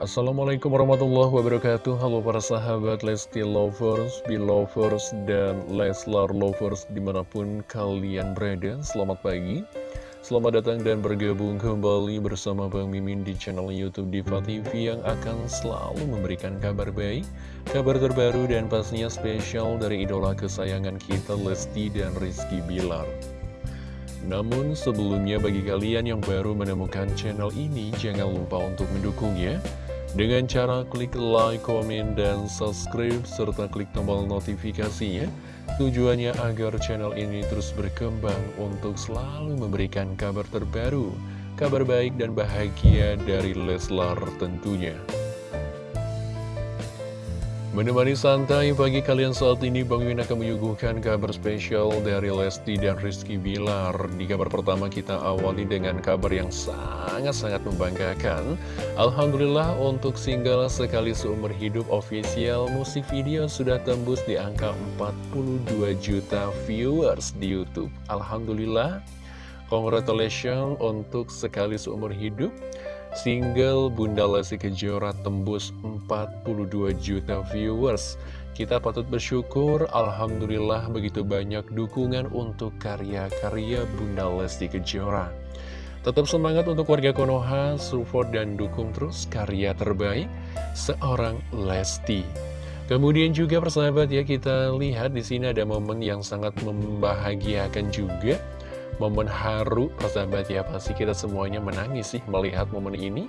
Assalamualaikum warahmatullahi wabarakatuh. Halo para sahabat Lesti Lovers, Belovers, dan Leslar Lovers di mana pun kalian berada. Selamat pagi. Selamat datang dan bergabung kembali bersama Bang Mimin di channel Youtube Diva TV Yang akan selalu memberikan kabar baik Kabar terbaru dan pastinya spesial dari idola kesayangan kita Lesti dan Rizky Bilar. Namun sebelumnya bagi kalian yang baru menemukan channel ini jangan lupa untuk mendukungnya dengan cara klik like, komen, dan subscribe, serta klik tombol notifikasinya. Tujuannya agar channel ini terus berkembang untuk selalu memberikan kabar terbaru, kabar baik dan bahagia dari Leslar tentunya. Menemani santai pagi kalian saat ini Bang Win akan menyuguhkan kabar spesial dari Lesti dan Rizky Bilar. Di kabar pertama kita awali dengan kabar yang sangat-sangat membanggakan. Alhamdulillah untuk single Sekali Seumur Hidup official musik video sudah tembus di angka 42 juta viewers di Youtube. Alhamdulillah Congratulations untuk Sekali Seumur Hidup. Single Bunda Lesti Kejora tembus 42 juta viewers. Kita patut bersyukur, Alhamdulillah begitu banyak dukungan untuk karya-karya Bunda Lesti Kejora. Tetap semangat untuk warga Konoha, support dan dukung terus karya terbaik seorang Lesti. Kemudian juga persahabat ya kita lihat di sini ada momen yang sangat membahagiakan juga momen haru persahabat ya pasti kita semuanya menangis sih melihat momen ini.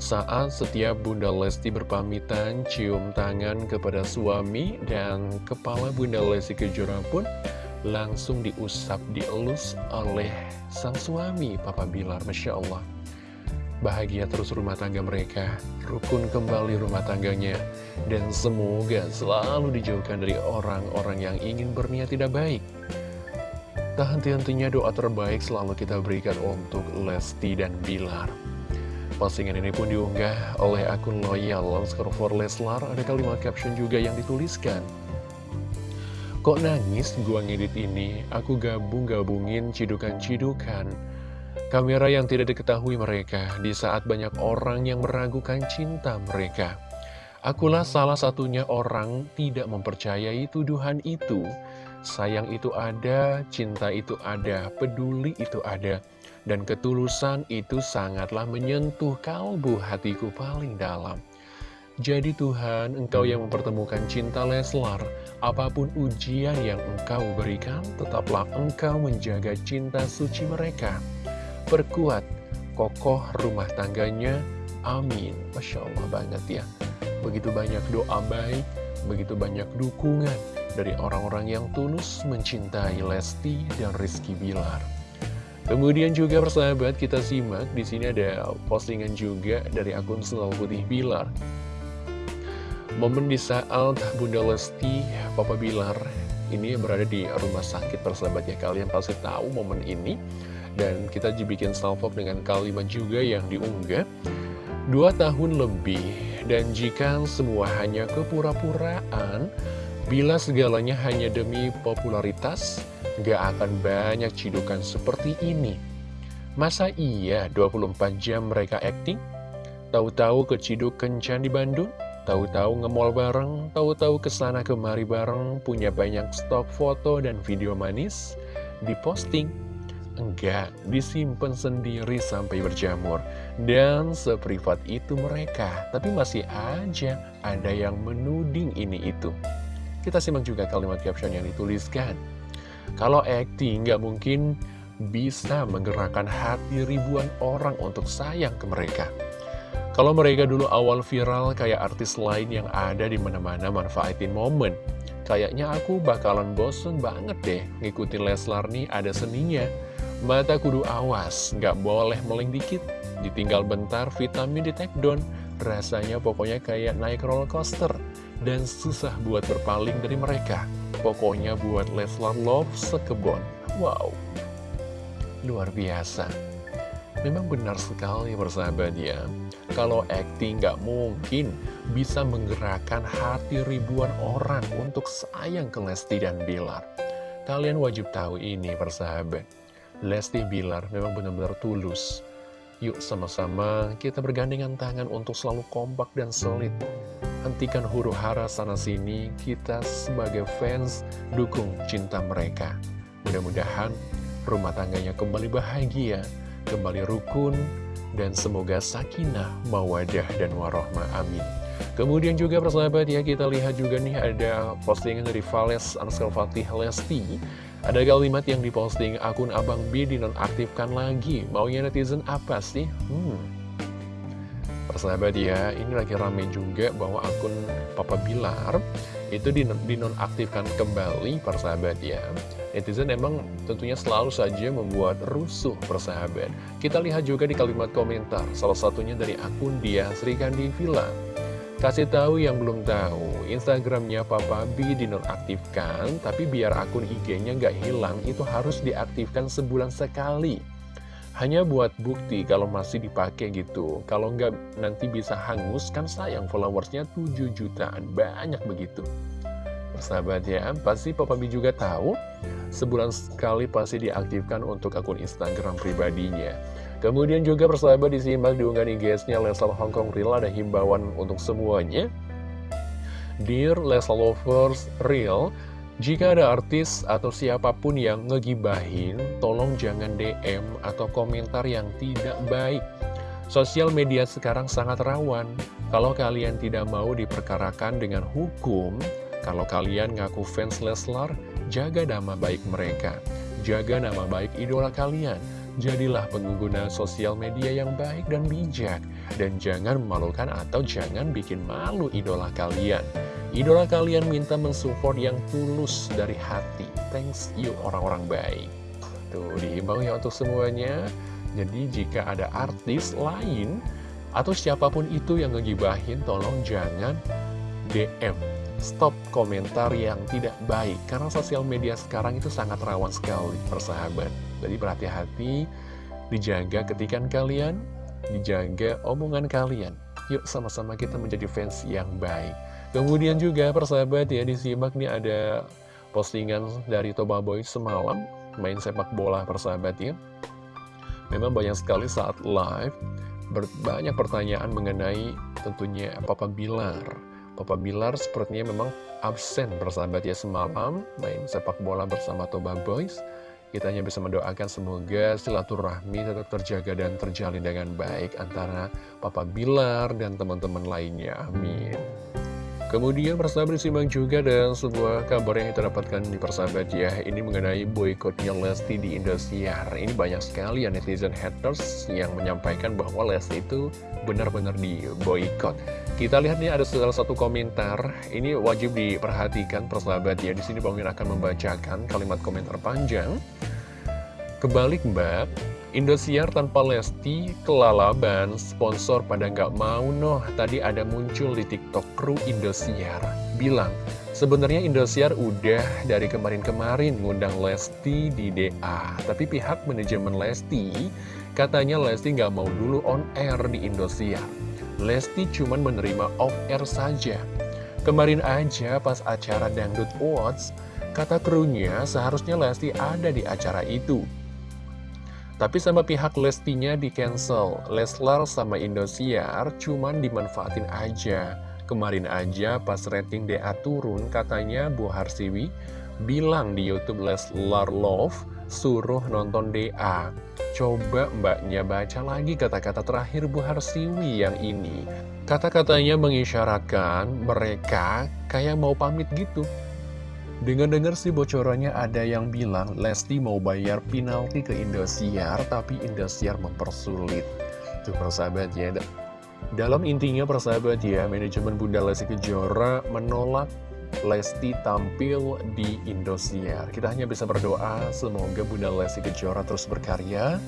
Saat setiap Bunda Lesti berpamitan cium tangan kepada suami dan kepala Bunda Lesti Kejora pun langsung diusap dielus oleh sang suami Papa Bilar Masya Allah. Bahagia terus rumah tangga mereka, rukun kembali rumah tangganya, dan semoga selalu dijauhkan dari orang-orang yang ingin berniat tidak baik. Tak henti-hentinya doa terbaik selalu kita berikan untuk Lesti dan Bilar. Postingan ini pun diunggah oleh akun loyal for Leslar. Ada kalimat caption juga yang dituliskan. Kok nangis gua ngedit ini? Aku gabung-gabungin cidukan-cidukan. Kamera yang tidak diketahui mereka di saat banyak orang yang meragukan cinta mereka. Akulah salah satunya orang tidak mempercayai tuduhan itu. Sayang itu ada, cinta itu ada, peduli itu ada. Dan ketulusan itu sangatlah menyentuh kalbu hatiku paling dalam. Jadi Tuhan, Engkau yang mempertemukan cinta Leslar, apa pun ujian yang Engkau berikan, tetaplah Engkau menjaga cinta suci mereka. Perkuat, kokoh rumah tangganya, amin. Masya Allah banget ya. Begitu banyak doa baik, begitu banyak dukungan, dari orang-orang yang tulus mencintai Lesti dan Rizky Bilar. Kemudian juga persahabat kita simak di sini ada postingan juga dari akun Selalu Putih Bilar. Momen di saat Bunda Lesti, Papa Bilar ini berada di rumah sakit persahabat ya kalian pasti tahu momen ini dan kita dibikin salvok dengan kalimat juga yang diunggah dua tahun lebih dan jika semua hanya kepura-puraan Bila segalanya hanya demi popularitas, gak akan banyak cidukan seperti ini. Masa iya 24 jam mereka acting? Tahu-tahu keciduk kencan di Bandung? Tahu-tahu ngemol bareng? Tahu-tahu ke sana kemari bareng? Punya banyak stok foto dan video manis? Diposting? Enggak, disimpan sendiri sampai berjamur. Dan seprivat itu mereka. Tapi masih aja ada yang menuding ini itu. Kita simak juga kalimat caption yang dituliskan. Kalau acting nggak mungkin bisa menggerakkan hati ribuan orang untuk sayang ke mereka. Kalau mereka dulu awal viral kayak artis lain yang ada di mana-mana manfaatin momen. Kayaknya aku bakalan bosen banget deh ngikutin Leslar nih ada seninya. Mata kudu awas, nggak boleh meleng dikit. Ditinggal bentar vitamin di take down. Rasanya pokoknya kayak naik roller coaster dan susah buat berpaling dari mereka. Pokoknya buat Leslar Love sekebon. Wow, luar biasa. Memang benar sekali persahabat ya. Kalau acting nggak mungkin bisa menggerakkan hati ribuan orang untuk sayang ke Lesti dan Bilar. Kalian wajib tahu ini persahabat. Lesti Bilar memang benar-benar tulus Yuk sama-sama kita bergandengan tangan untuk selalu kompak dan solid Hentikan huru hara sana-sini, kita sebagai fans dukung cinta mereka Mudah-mudahan rumah tangganya kembali bahagia, kembali rukun, dan semoga sakinah, mawadah, dan warohmah. Amin. Kemudian juga persahabat ya kita lihat juga nih ada postingan dari Vales Ansel Fatih Lesti Ada kalimat yang diposting akun Abang B dinonaktifkan lagi. Maunya netizen apa sih? Hmm. Persahabat ya ini lagi rame juga bahwa akun Papa Bilar. Itu dinonaktifkan kembali persahabat ya. Netizen emang tentunya selalu saja membuat rusuh persahabat Kita lihat juga di kalimat komentar Salah satunya dari akun dia Sri Kandi Villa Kasih tahu yang belum tahu, Instagramnya Papa B dinonaktifkan, tapi biar akun IG-nya nggak hilang, itu harus diaktifkan sebulan sekali. Hanya buat bukti kalau masih dipakai gitu. Kalau nggak nanti bisa hangus, kan sayang followersnya 7 jutaan, banyak begitu. Persahabat ya, pasti Papa B juga tahu, sebulan sekali pasti diaktifkan untuk akun Instagram pribadinya. Kemudian juga persahabat disimak diunggah IG-nya Leslar Hongkong Real ada himbauan untuk semuanya. Dear Leslar Lovers Real, jika ada artis atau siapa pun yang ngegibahin, tolong jangan DM atau komentar yang tidak baik. Sosial media sekarang sangat rawan. Kalau kalian tidak mau diperkarakan dengan hukum, kalau kalian ngaku fans Leslar, jaga nama baik mereka. Jaga nama baik idola kalian Jadilah pengguna sosial media yang baik dan bijak. Dan jangan memalukan atau jangan bikin malu idola kalian. Idola kalian minta mensupport yang tulus dari hati. Thanks you orang-orang baik. Tuh dihimbau ya untuk semuanya. Jadi jika ada artis lain Atau siapa pun itu yang ngegibahin Tolong jangan DM Stop komentar yang tidak baik. Karena sosial media sekarang itu sangat rawan sekali Persahabat jadi berhati-hati, dijaga ketikan kalian, dijaga omongan kaliin. Yuk sama-sama kita menjadi fans yang baik. Kemudian juga persahabat ya disimak nih ada postingan dari Toba Boy semalam main sepak bola persahabat ya. Memang banyak sekali saat live banyak pertanyaan mengenai tentunya Papa Bilar. Papa Bilar sepertinya memang absen persahabat ya semalam main sepak bola bersama Toba Boys. Kita hanya bisa mendoakan semoga silaturahmi tetap terjaga dan terjalin dengan baik antara Papa Bilar dan teman-teman lainnya. Amin. Kemudian persahabat disimak juga dan sebuah kabar yang kita dapatkan di persahabat ya. Ini mengenai boykotnya Lesti di Indosiar. Ini banyak sekali ya netizen haters yang menyampaikan bahwa Lesti itu benar-benar di boykot. Kita lihat nih ada salah satu komentar. Ini wajib diperhatikan persahabat ya. Di sini Bang akan membacakan kalimat komentar panjang Kebalik mbak Indosiar tanpa Lesti, kelalaban, sponsor pada nggak mau noh. Tadi ada muncul di TikTok kru Indosiar. Bilang, sebenarnya Indosiar udah dari kemarin-kemarin ngundang Lesti di DA. Tapi pihak manajemen Lesti, katanya Lesti nggak mau dulu on air di Indosiar. Lesti cuma menerima off air saja. Kemarin aja pas acara Dangdut Awards, kata krunya seharusnya Lesti ada di acara itu. Tapi sama pihak Lestinya di cancel Leslar sama Indosiar cuman dimanfaatin aja. Kemarin aja pas rating DA turun katanya Bu Harsiwi bilang di Youtube Leslar Love suruh nonton DA Coba mbaknya baca lagi kata-kata terakhir Bu Harsiwi yang ini. Kata-katanya mengisyaratkan mereka kayak mau pamit gitu Dengar-dengar sih bocorannya ada yang bilang Lesti mau bayar penalti ke Indosiar tapi Indosiar mempersulit. Tuh persahabat ya. Dalam intinya persahabat ya, manajemen Bunda Lesti Kejora menolak Lesti tampil di Indosiar. Kita hanya bisa berdoa semoga Bunda Lesti Kejora terus berkarya,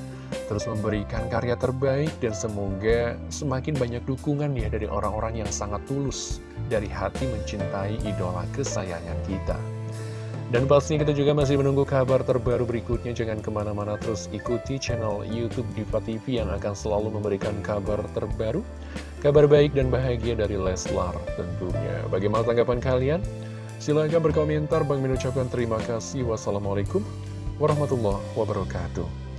terus memberikan karya terbaik dan semoga semakin banyak dukungan ya dari orang-orang yang sangat tulus dari hati mencintai idola kesayangan kita. Dan pastinya kita juga masih menunggu kabar terbaru berikutnya. Jangan ke mana-mana terus ikuti channel Youtube Diva TV yang akan selalu memberikan kabar terbaru. Kabar baik dan bahagia dari Leslar tentunya. Bagaimana tanggapan kalian? Silahkan berkomentar. Bang mengucapkan terima kasih. Wassalamualaikum warahmatullahi wabarakatuh.